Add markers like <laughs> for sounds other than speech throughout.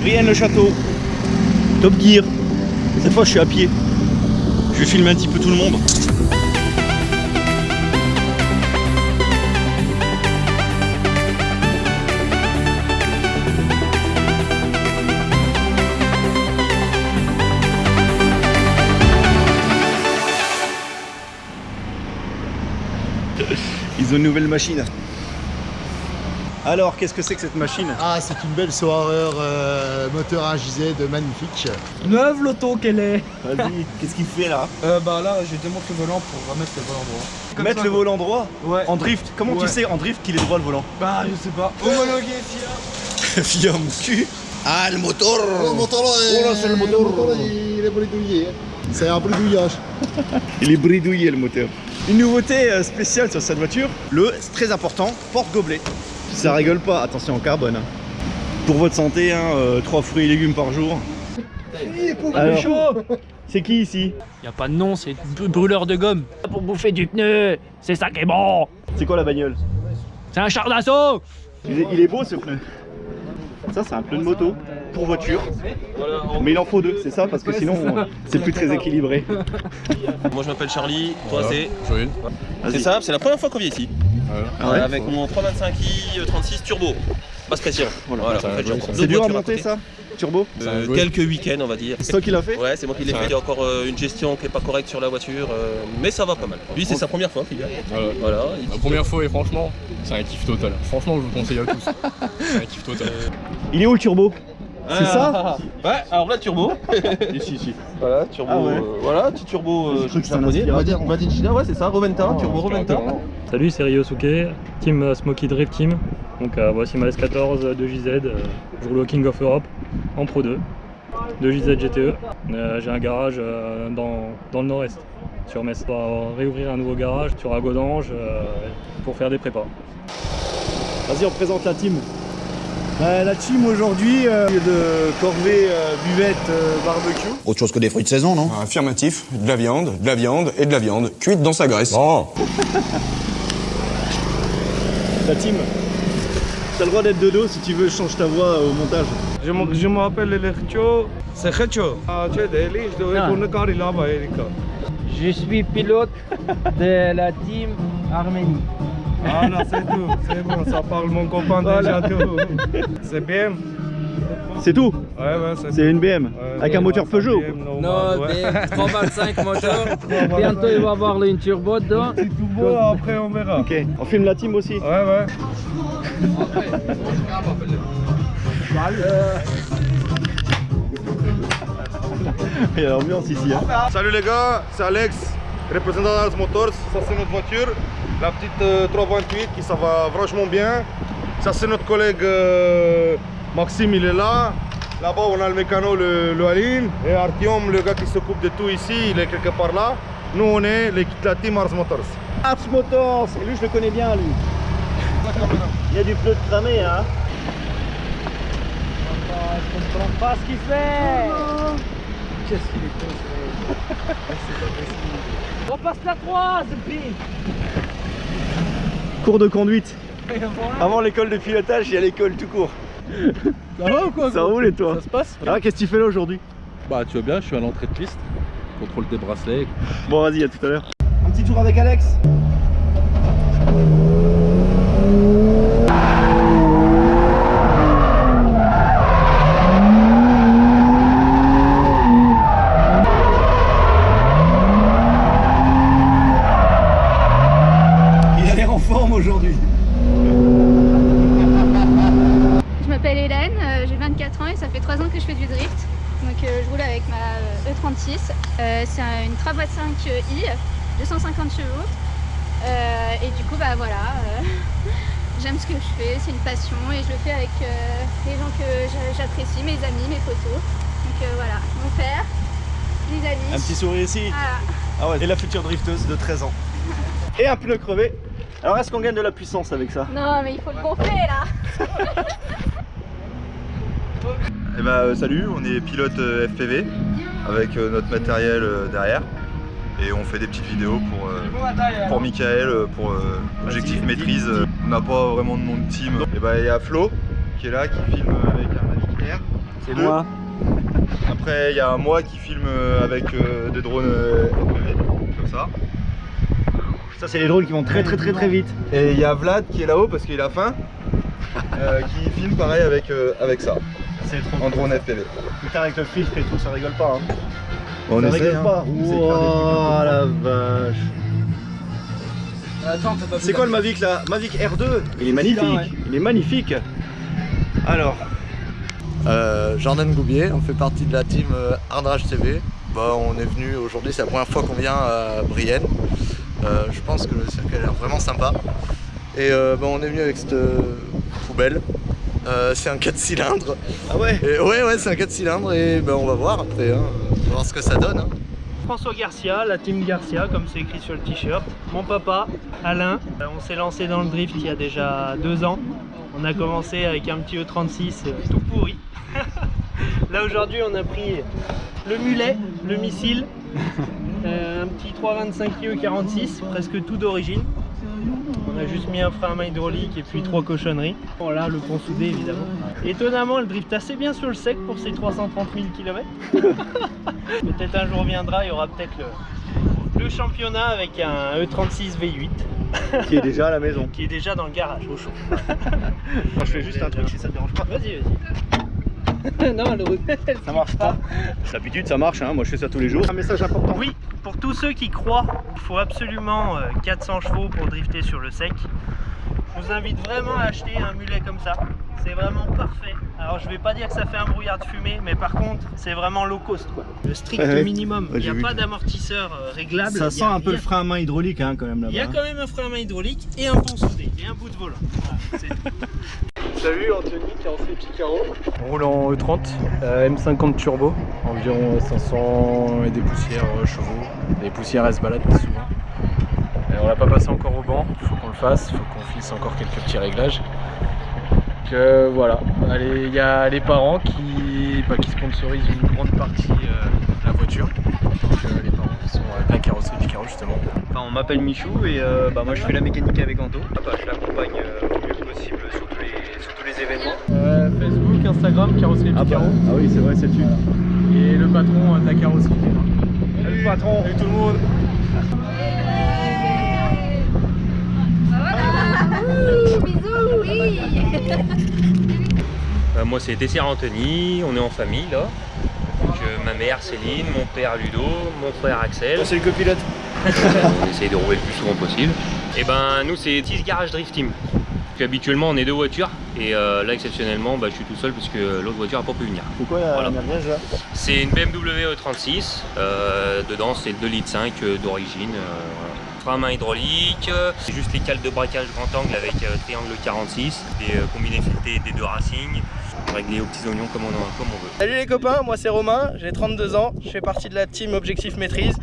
Brienne le château. Top Gear. Cette fois je suis à pied. Je vais filmer un petit peu tout le monde. Ils ont une nouvelle machine. Alors, qu'est-ce que c'est que cette machine? Ah, c'est une belle soirée euh, moteur 1JZ magnifique. Neuve l'auto qu'elle est Vas-y, qu'est-ce qu'il fait là? Euh, Bah là, je démonte le volant pour remettre le volant droit. Comme Mettre ça, le quoi. volant droit? Ouais. En drift? Comment tu sais en drift qu'il est droit le volant? Bah, je sais pas. Homologué, FIA <laughs> Via mon cul Ah, le moteur Oh, le moteur là, Oh là, c'est le moteur. il est bridouillé. C'est un bridouillage. <laughs> Il est bridouillé le moteur. Une nouveauté euh, spéciale sur cette voiture, le, c'est très important, porte-gobelet. Ça rigole pas, attention en carbone. hein. Pour votre santé, hein, 3 fruits et légumes par jour. C'est qui ici Y a pas de nom, c'est br- brûleur de gomme. Pour bouffer du pneu, c'est ça qui est bon. C'est quoi la bagnole C'est un char d'assaut. il est, il est beau ce pneu. Ça c'est un pneu de moto pour voiture. Mais il en faut deux, c'est ça Parce que sinon euh, c'est plus très équilibré. Moi je m'appelle Charlie, toi c'est Joël. C'est ça, c'est la première fois qu'on vient ici. Ah ouais avec mon 325i 36 turbo. Basse pression. Voilà, ça en fait, va j'ai jouer, encore ça. deux C'est dur à voitures monter côté. ça Turbo Euh, Ça va jouer. quelques week-ends on va dire. C'est toi qui l'as fait Ouais, c'est moi qui l'ai fait. Il y a encore euh, une gestion qui est pas correcte sur la voiture, euh, mais ça va pas mal. Lui, c'est sa première fois qu'il vient. Voilà. Voilà. il La première fois et franchement, c'est un kiff total. Franchement, je vous conseille à tous. <laughs> C'est un kiff total. Il est où le turbo? C'est ça Ouais, alors là, turbo. <laughs> Ici, ici. Voilà, turbo. Ah ouais. euh, voilà, petit turbo euh, un japonais. aspirateur. Made in- Made in China, ouais, c'est ça, Roventa, turbo Roventa. Salut, c'est Ryosuke, team euh, Smoky Drift Team. Donc euh, voici ma S14 de JZ, euh, je roule au King of Europe en Pro 2, de JZ GTE. Euh, J'ai un garage euh, dans, dans le nord-est, sur Metz. On va réouvrir un nouveau garage sur Agodange euh, pour faire des prépas. Vas-y, on présente la team. Bah, la team aujourd'hui euh, de corvée euh, buvette euh, barbecue. Autre chose que des fruits de saison, non Affirmatif, de la viande, de la viande et de la viande, cuite dans sa graisse. Bon. <laughs> La team. T'as le droit d'être de dos si tu veux, je change ta voix au montage. Je m'appelle Lercho. C'est Khecho. Ah, tu es Delhi, je devrais tourner car il a Erika. Je suis pilote de la team Arménie. Ah là, c'est tout. C'est bon, ça parle mon copain déjà tout. C'est BM. C'est tout Ouais, ouais, c'est C'est une BM Ouais, Avec un moteur Peugeot BM, Non, ouais. <laughs> des 325 moteur. <laughs> Bientôt, il va avoir une turbo dedans. C'est tout beau, après on verra. Ok, on filme la team aussi Ouais, ouais. <laughs> Il y a l'ambiance ici. Hein. Salut les gars, c'est Alex, représentant d'Ars Motors. Ça c'est notre voiture, la petite euh, 328 qui ça va franchement bien. Ça c'est notre collègue euh, Maxime, il est là. Là-bas on a le mécano, le, le Aline. Et Artyom, le gars qui s'occupe de tout ici, il est quelque part là. Nous on est l'équipe la team Ars Motors. Ars Motors Et lui, je le connais bien, lui. Il y a du pneu de cramé, hein Je comprends pas ce qu'il fait. Qu'est-ce qu'il est On passe la 3, c'est pire. Cours de conduite. <laughs> Avant l'école de pilotage, il y a l'école tout court. Ça va ou quoi Ça roule et toi Ça se passe Ah, qu'est-ce que tu fais là aujourd'hui Bah tu vois bien, je suis à l'entrée de piste, contrôle des bracelets. Bon, vas-y, à tout à l'heure. Un petit tour avec Alex 2.5i, 250 chevaux. Euh, et du coup, bah voilà, euh, <laughs> j'aime ce que je fais, c'est une passion et je le fais avec euh, les gens que j'apprécie, mes amis, mes photos Donc voilà, mon père, les amis. Un petit sourire ici. Ah et la future drifteuse de 13 ans. et un pneu crevé. Alors est-ce qu'on gagne de la puissance avec ça? Non, mais il faut le gonfler là <laughs> Eh bah salut, on est pilote FPV avec notre matériel derrière et on fait des petites vidéos pour, euh, pour Michael, euh, pour euh, Objectif Maîtrise. On n'a pas vraiment de nom de team. Et ben il y a Flo qui est là, qui filme avec un Mavic Air. C'est moi. <laughs> Après, il y a moi qui filme avec euh, des drones euh, FPV, comme ça. Ça, c'est les drones qui vont très très très très vite. Et il y a Vlad qui est là-haut parce qu'il a faim, <laughs> euh, qui filme pareil avec, euh, avec ça, C'est trop en drone FPV. Putain, avec le filtre et tout, ça rigole pas. Hein. On essaie, hein. pas. On essaie Oh peu la vache. Attends, t'as pas C'est quoi le Mavic là? Mavic R2 Il est magnifique. Ouais. Il est magnifique. Alors, Euh, Jordan Goubier, on fait partie de la team euh, Ardrage TV. Bah, on est venu aujourd'hui, c'est la première fois qu'on vient à Brienne. Euh, je pense que le circuit a l'air vraiment sympa. Et euh, bah, on est venu avec cette poubelle. Euh, c'est un 4 cylindres. ah ouais? Et ouais, ouais, c'est un 4 cylindres et bah, on va voir après. hein. Voir ce que ça donne. hein. François Garcia, la team Garcia, comme c'est écrit sur le t-shirt. Mon papa, Alain. Euh, On s'est lancé dans le drift il y a déjà deux ans. On a commencé avec un petit E36 euh, tout pourri. <laughs> Là aujourd'hui on a pris le mulet, le missile, <laughs> euh, un petit 325 IE46, presque tout d'origine. On a juste mis un frein à main hydraulique et puis trois cochonneries. Bon là le pont soudé évidemment. Étonnamment elle drift assez bien sur le sec pour ses 330 000 km. Peut-être un jour viendra, il y aura peut-être le, le championnat avec un E E36 V8 <laughs> Qui est déjà à la maison. qui est déjà dans le garage au chaud. Moi, je fais juste un truc si ça te dérange pas. Vas-y, vas-y. <laughs> non, le Ça marche pas. D'habitude, ça marche. Hein. Moi, je fais ça tous les jours. Un message important. Oui, pour tous ceux qui croient qu'il faut absolument euh, 400 chevaux pour drifter sur le sec, je vous invite vraiment à acheter un mulet comme ça. C'est vraiment parfait. Alors je vais pas dire que ça fait un brouillard de fumée, mais par contre c'est vraiment low cost quoi. Le strict Ouais, minimum. Ouais, Il n'y a pas d'amortisseur euh, réglable. Ça sent a un peu le frein à main hydraulique hein, quand même Il y a là-bas. quand même un frein à main hydraulique et un pont soudé et un bout de volant. Voilà, c'est <laughs> tout. Salut Anthony, carrosserie Picaro. On roule en E30, euh, M50 turbo, environ 500 et des poussières euh, chevaux. Les poussières elles se baladent pas souvent. Et on l'a pas passé encore au banc, il faut qu'on le fasse, il faut qu'on finisse encore quelques petits réglages. Donc euh, voilà, il y a les parents qui, bah, qui sponsorisent une grande partie euh, de la voiture. Donc euh, les parents qui sont avec la carrosserie Picaro justement. Enfin, on m'appelle Michou et euh, bah, moi je fais la mécanique avec Anto. Ah bah, je l'accompagne euh, le mieux possible sur événements. Euh, Facebook, Instagram, carrosserie Ah, bah, Picaro. ah oui, c'est vrai, c'est dessus. Et le patron euh, de la carrosserie. Salut patron. Salut tout le monde. Bisous, oui Euh, moi c'est Tessier Anthony, on est en famille là. Donc, euh, ma mère Céline, mon père Ludo, mon frère Axel. C'est le copilote. <laughs> on essaye de rouler le plus souvent possible. Et ben nous c'est 10 Garage Drift Team. Donc, habituellement on est deux voitures et euh, là exceptionnellement bah, je suis tout seul parce que l'autre voiture n'a pas pu venir. Pourquoi la Voilà. merguez là? C'est une BMW E36, euh, dedans c'est le 2 litres 5 euh, d'origine. euh, voilà. Frein à main hydraulique, c'est juste les cales de braquage grand angle avec euh, triangle 46, des euh, combinés filetés des deux Racing, réglés aux petits oignons comme on, en- comme on veut. Salut les copains, moi c'est Romain, j'ai 32 ans, je fais partie de la team Objectif Maîtrise.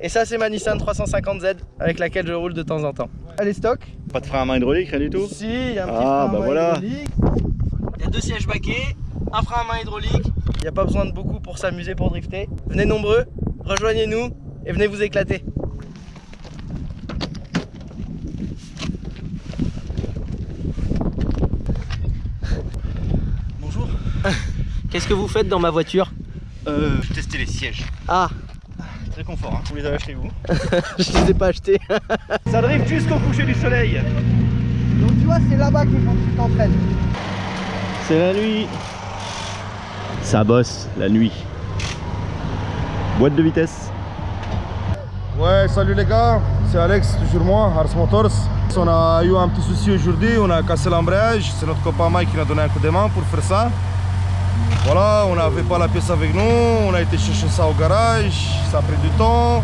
Et ça c'est ma Nissan 350Z avec laquelle je roule de temps en temps. Allez stock Pas de frein à main hydraulique, rien du tout Si, il y a un petit Ah, frein à bah main voilà. hydraulique. Il y a deux sièges baquets, un frein à main hydraulique. Il n'y a pas besoin de beaucoup pour s'amuser, pour drifter. Venez nombreux, rejoignez-nous et venez vous éclater. Bonjour. Qu'est-ce que vous faites dans ma voiture? Euh, je testais les sièges. Ah, Très confort, hein. Vous les avez achetés où <laughs> je les ai pas achetés. <laughs> Ça drift jusqu'au coucher du soleil. Donc tu vois, c'est là-bas qu'il faut que tu t'entraînes. C'est la nuit. Ça bosse la nuit. Boîte de vitesse. Ouais, salut les gars, c'est Alex, toujours moi, Ars Motors. On a eu un petit souci aujourd'hui, on a cassé l'embrayage, c'est notre copain Mike qui nous a donné un coup de main pour faire ça. Voilà, on n'avait pas la pièce avec nous, on a été chercher ça au garage, ça a pris du temps.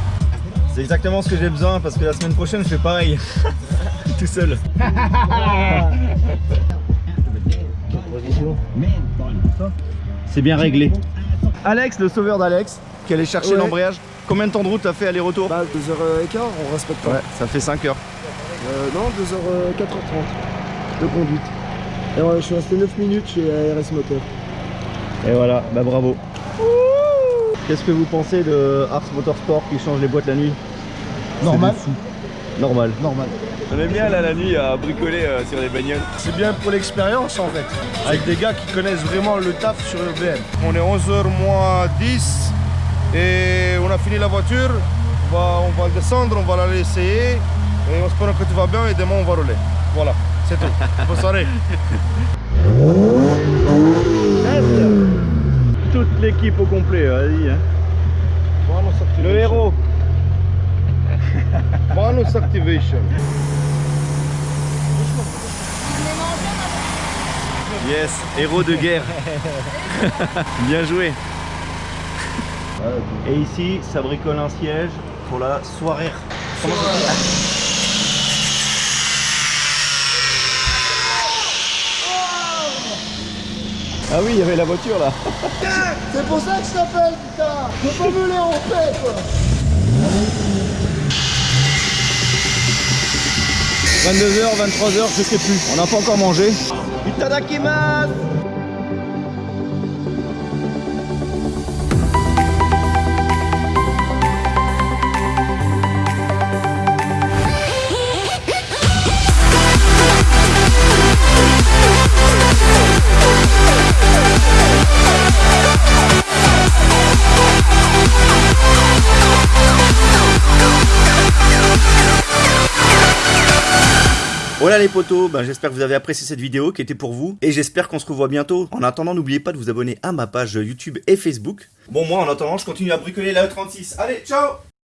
C'est exactement ce que j'ai besoin parce que la semaine prochaine je fais pareil. <laughs> Tout seul. <laughs> C'est bien réglé. Alex, le sauveur d'Alex, qui allait chercher Ouais. l'embrayage. Combien de temps de route t'as fait aller-retour Bah 2h15, on respecte pas. Ouais, ça fait 5 heures. Euh, non, 2h, 4h30 de conduite. Et ouais, je suis resté 9 minutes chez ARS Moteur. Et voilà, bah bravo. Qu'est-ce que vous pensez de Ars Motorsport qui change les boîtes la nuit? Normal. Normal. Normal. On aime bien là la nuit à bricoler euh, sur les bagnoles. C'est bien pour l'expérience en fait. Avec des gars qui connaissent vraiment le taf sur le BM. On est 11h moins 10 et on a fini la voiture. On va, on va le descendre, on va l'aller essayer. Et on espère que tout va bien et demain on va rouler. Voilà, c'est tout. Bonne soirée. <laughs> Toute l'équipe au complet, vas-y. Hein. Le héros. <laughs> Bonus activation. Yes, héros de guerre. <laughs> Bien joué. Et ici, ça bricole un siège pour la soirée. Comment ça Ah oui, il y avait la voiture là. <laughs> C'est pour ça que je t'appelle, putain Je peux pas me les en paix, quoi 22h, 23h, je sais plus. On n'a pas encore mangé. Itadakimasu Voilà les potos, ben, j'espère que vous avez apprécié cette vidéo qui était pour vous et j'espère qu'on se revoit bientôt. En attendant, n'oubliez pas de vous abonner à ma page YouTube et Facebook. Bon, moi en attendant, je continue à bricoler la E36. Allez, ciao